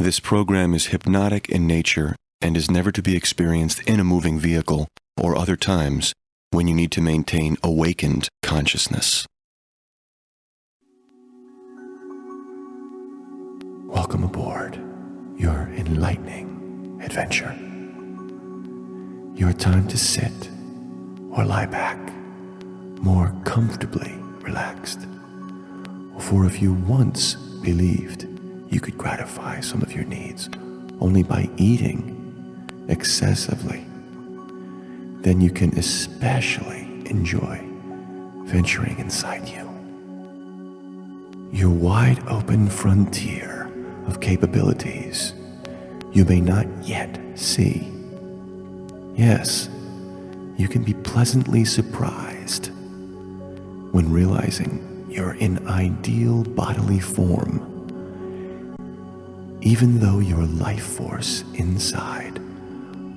This program is hypnotic in nature and is never to be experienced in a moving vehicle or other times when you need to maintain awakened consciousness. Welcome aboard your enlightening adventure. Your time to sit or lie back, more comfortably relaxed. For if you once believed you could gratify some of your needs only by eating excessively, then you can especially enjoy venturing inside you. Your wide open frontier of capabilities you may not yet see. Yes, you can be pleasantly surprised when realizing you're in ideal bodily form even though your life force inside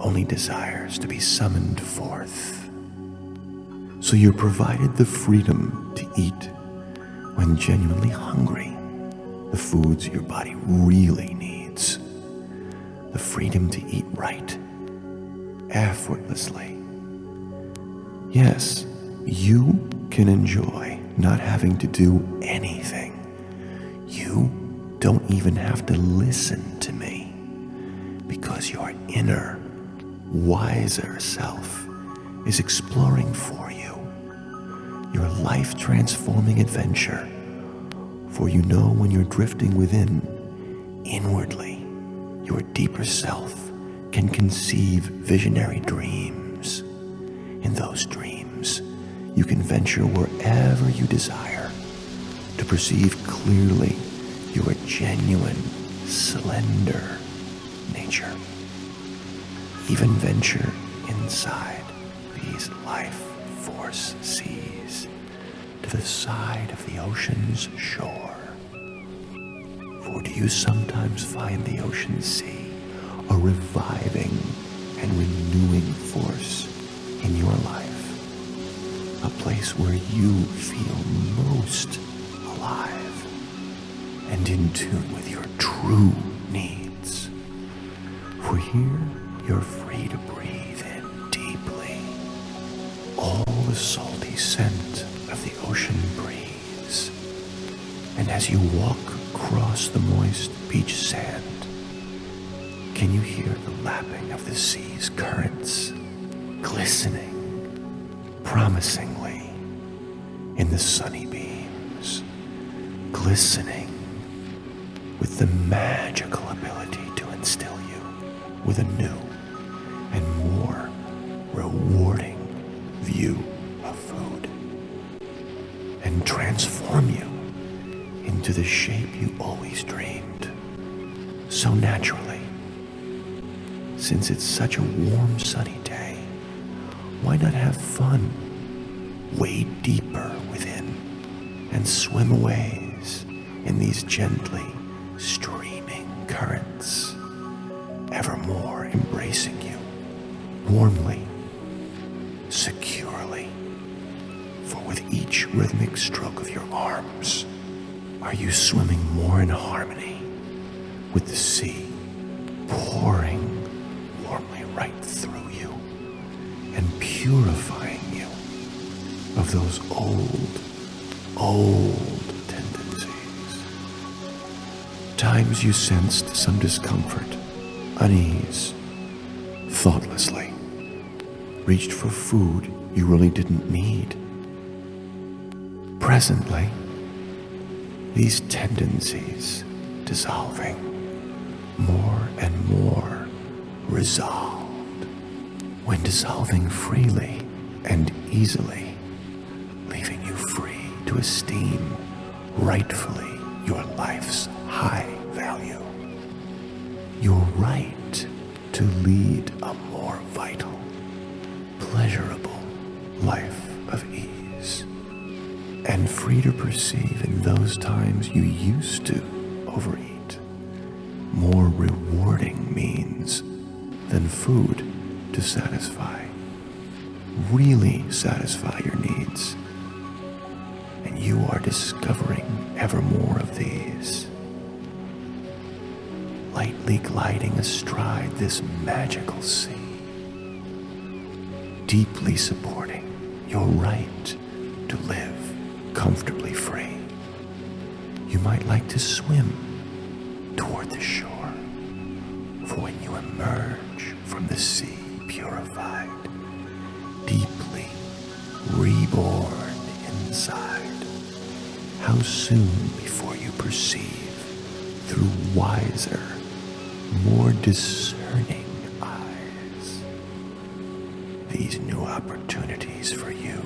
only desires to be summoned forth. So you're provided the freedom to eat when genuinely hungry, the foods your body really needs, the freedom to eat right, effortlessly. Yes, you can enjoy not having to do anything. You don't even have to listen to me because your inner, wiser self is exploring for you your life transforming adventure. For you know when you're drifting within, inwardly, your deeper self can conceive visionary dreams. In those dreams, you can venture wherever you desire to perceive clearly your genuine, slender nature. Even venture inside these life force seas to the side of the ocean's shore. For do you sometimes find the ocean sea a reviving and renewing force in your life? A place where you feel most alive and in tune with your true needs. For here, you're free to breathe in deeply all the salty scent of the ocean breeze. And as you walk across the moist beach sand, can you hear the lapping of the sea's currents glistening promisingly in the sunny beams, glistening with the magical ability to instill you with a new and more rewarding view of food and transform you into the shape you always dreamed so naturally. Since it's such a warm, sunny day, why not have fun? Wade deeper within and swim away in these gently embracing you warmly, securely. For with each rhythmic stroke of your arms, are you swimming more in harmony with the sea pouring warmly right through you and purifying you of those old, old tendencies. times you sensed some discomfort, unease, thoughtlessly, reached for food you really didn't need. Presently, these tendencies dissolving, more and more resolved, when dissolving freely and easily, leaving you free to esteem rightfully your life's high value. Your right to lead To perceive in those times you used to overeat. More rewarding means than food to satisfy, really satisfy your needs. And you are discovering ever more of these. Lightly gliding astride this magical sea, deeply supporting your right to live comfortably free. You might like to swim toward the shore, for when you emerge from the sea purified, deeply reborn inside, how soon before you perceive through wiser, more discerning eyes these new opportunities for you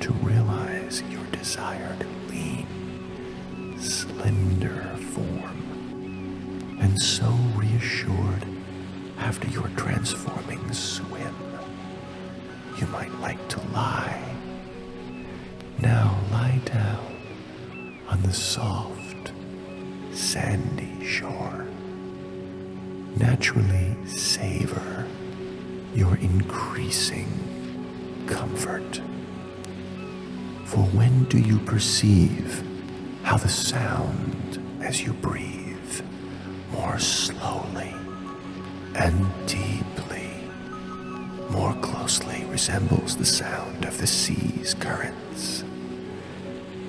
to realize your desired lean, slender form, and so reassured after your transforming swim, you might like to lie. Now lie down on the soft, sandy shore. Naturally savor your increasing comfort. For when do you perceive how the sound as you breathe more slowly and deeply, more closely resembles the sound of the sea's currents,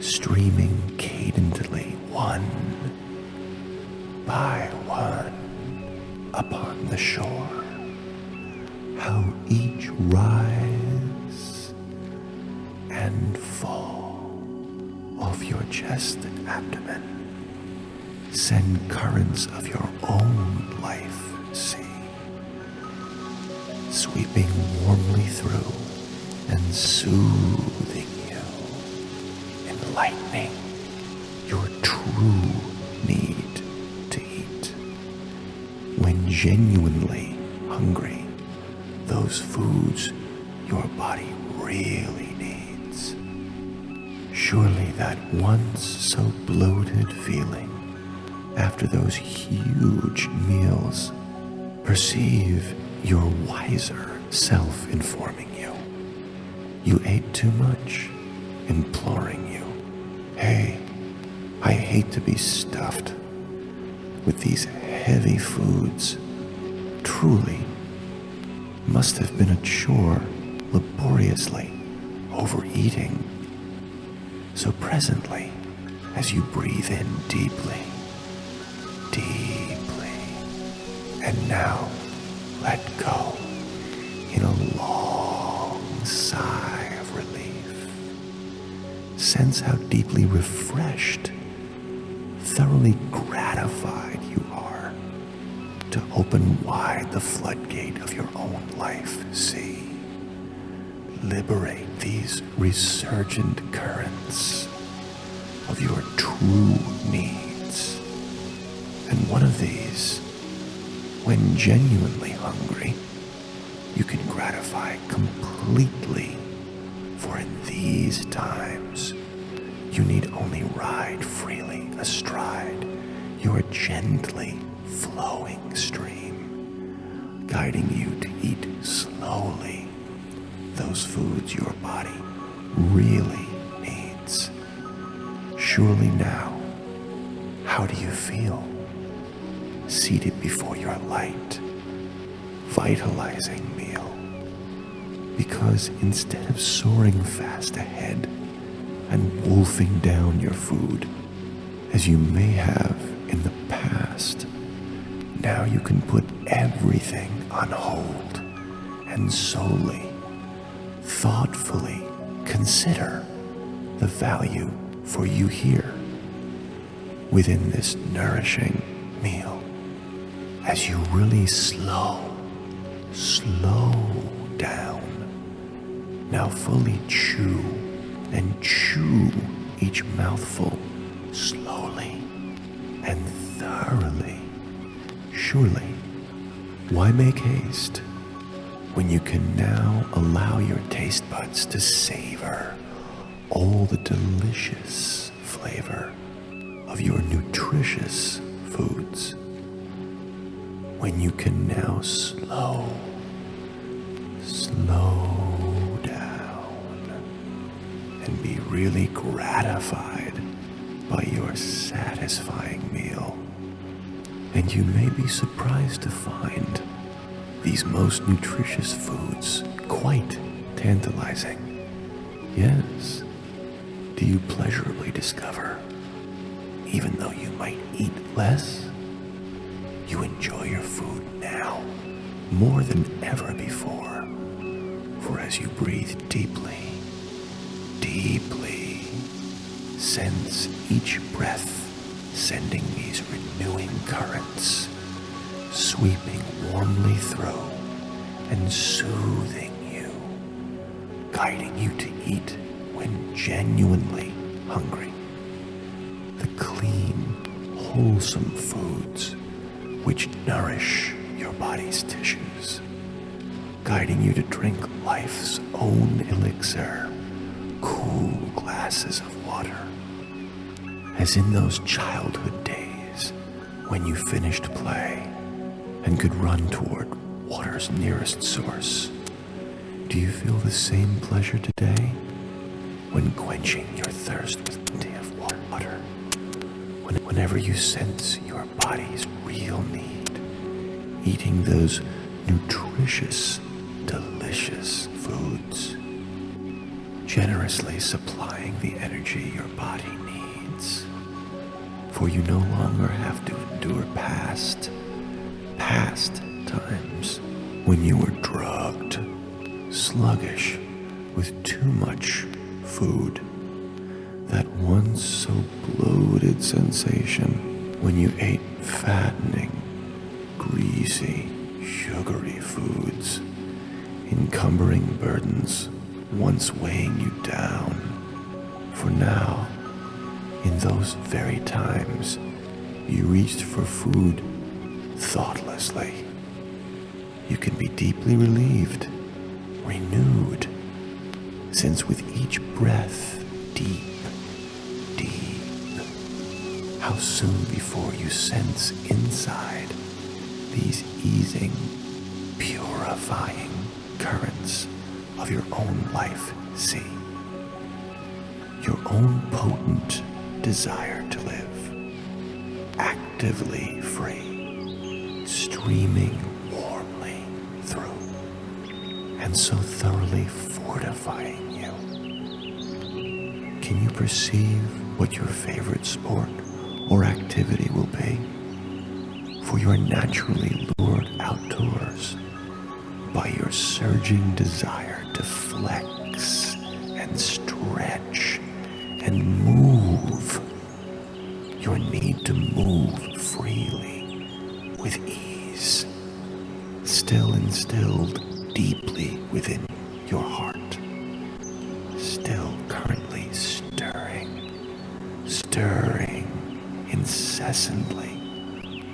streaming cadently one by one upon the shore? How each rise and fall of your chest and abdomen send currents of your own life sea, sweeping warmly through and soothing you, enlightening your true need to eat. When genuinely hungry, those foods your body really. Surely that once so bloated feeling after those huge meals, perceive your wiser self informing you. You ate too much, imploring you, hey, I hate to be stuffed with these heavy foods. Truly, must have been a chore laboriously overeating. So presently, as you breathe in deeply, deeply, and now let go in a long sigh of relief. Sense how deeply refreshed, thoroughly gratified you are to open wide the floodgate of your own life. See, liberate these resurgent currents of your true needs. And one of these, when genuinely hungry, you can gratify completely. For in these times, you need only ride freely astride your gently flowing stream, guiding you to eat slowly those foods your body really needs. Surely now, how do you feel? Seated before your light, vitalizing meal. Because instead of soaring fast ahead and wolfing down your food, as you may have in the past, now you can put everything on hold and solely, thoughtfully consider the value for you here within this nourishing meal as you really slow, slow down. Now fully chew and chew each mouthful slowly and thoroughly. Surely, why make haste when you can now allow your taste buds to savor all the delicious flavor of your nutritious foods? When you can now slow, slow down and be really gratified by your satisfying meal. And you may be surprised to find these most nutritious foods quite tantalizing. Yes, do you pleasurably discover, even though you might eat less, you enjoy your food now more than ever before. For as you breathe deeply, deeply, sense each breath sending these renewing currents, sweeping warmly through and soothing you, guiding you to eat when genuinely hungry. The clean, wholesome foods which nourish your body's tissues, guiding you to drink life's own elixir, cool glasses of water. As in those childhood days when you finished play and could run toward water's nearest source. Do you feel the same pleasure today when quenching your thirst with plenty of water? When, whenever you sense your body's real need, eating those nutritious, delicious foods, generously supplying the energy your body needs. For you no longer have to endure past, past times when you were drugged, sluggish, with too much food. That once so bloated sensation when you ate fattening, greasy, sugary foods, encumbering burdens once weighing you down. For now, in those very times, you reached for food thoughtlessly. You can be deeply relieved, renewed, since with each breath, deep, deep, how soon before you sense inside these easing, purifying currents of your own life sea. Your own potent desire to live, actively free, streaming warmly through, and so thoroughly fortifying you. Can you perceive what your favorite sport or activity will be? For you are naturally lured outdoors by your surging desire to flex and stretch and move. With ease, still instilled deeply within your heart, still currently stirring, stirring incessantly,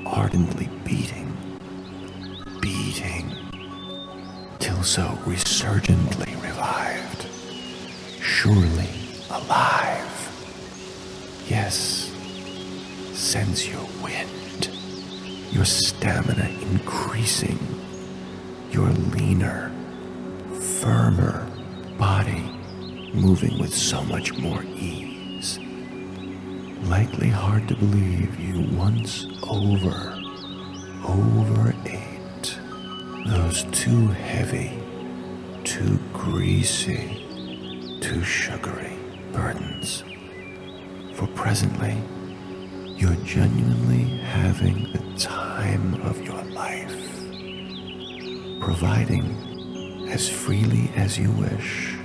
ardently beating, beating, till so resurgently revived, surely alive. Yes, sense your wind, your stamina increasing, your leaner, firmer body moving with so much more ease. Likely hard to believe you once over, overate those too heavy, too greasy, too sugary burdens. For presently, you're genuinely having the time of your life, providing as freely as you wish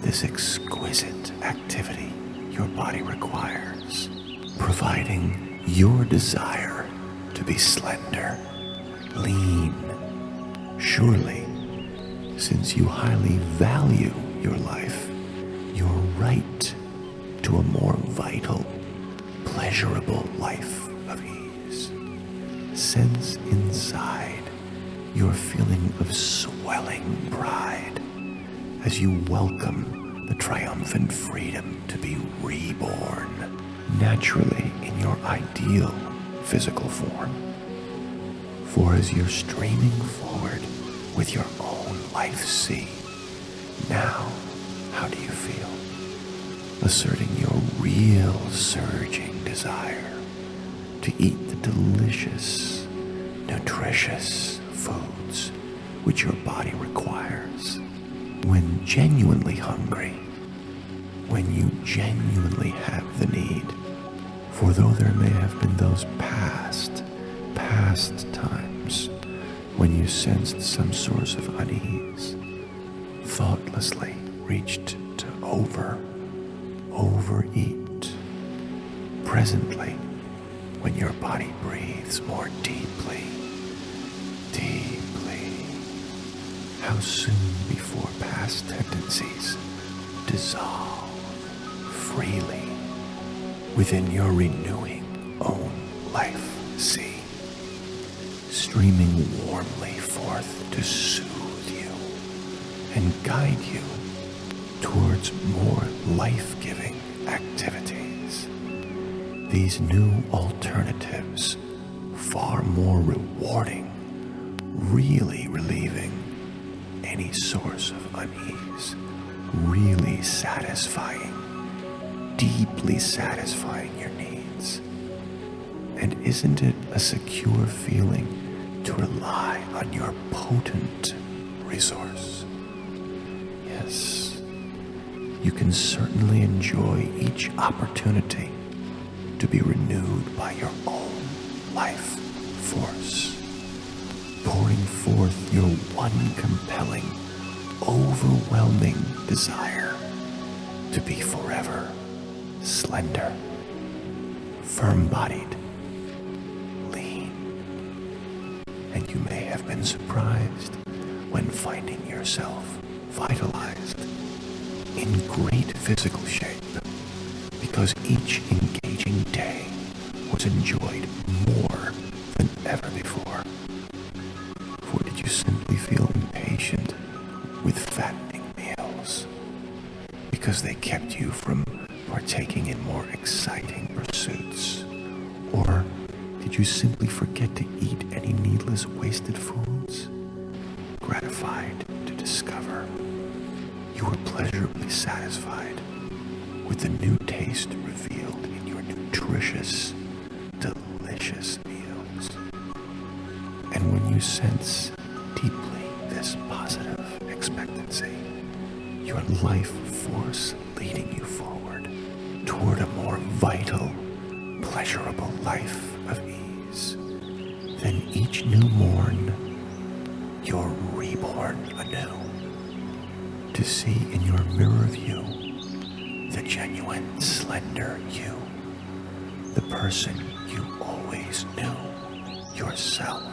this exquisite activity your body requires, providing your desire to be slender, lean, surely, since you highly value your life, your right to a more vital, pleasurable life. Sense inside your feeling of swelling pride as you welcome the triumphant freedom to be reborn naturally in your ideal physical form. For as you're streaming forward with your own life sea, now how do you feel? Asserting your real surging desire, to eat the delicious, nutritious foods which your body requires. When genuinely hungry, when you genuinely have the need. For though there may have been those past, past times when you sensed some source of unease, thoughtlessly reached to over, overeat. Presently, when your body breathes more deeply, deeply, how soon before past tendencies dissolve freely within your renewing own life sea, streaming warmly forth to soothe you and guide you towards more life-giving activities. These new alternatives, far more rewarding, really relieving any source of unease, really satisfying, deeply satisfying your needs. And isn't it a secure feeling to rely on your potent resource? Yes, you can certainly enjoy each opportunity to be renewed by your own life force, pouring forth your one compelling, overwhelming desire to be forever slender, firm bodied, lean. And you may have been surprised when finding yourself vitalized in great physical shape because each engaging day was enjoyed more than ever before. For did you simply feel impatient with fattening meals because they kept you from partaking in more exciting pursuits? Or did you simply forget to eat any needless wasted foods? Gratified to discover you were pleasurably satisfied with the new taste revealed in your nutritious, delicious meals. And when you sense deeply this positive expectancy, your life force leading you forward toward a more vital, pleasurable life of ease, then each new morn, you're reborn anew to see in your mirror view the genuine slender you, the person you always knew yourself.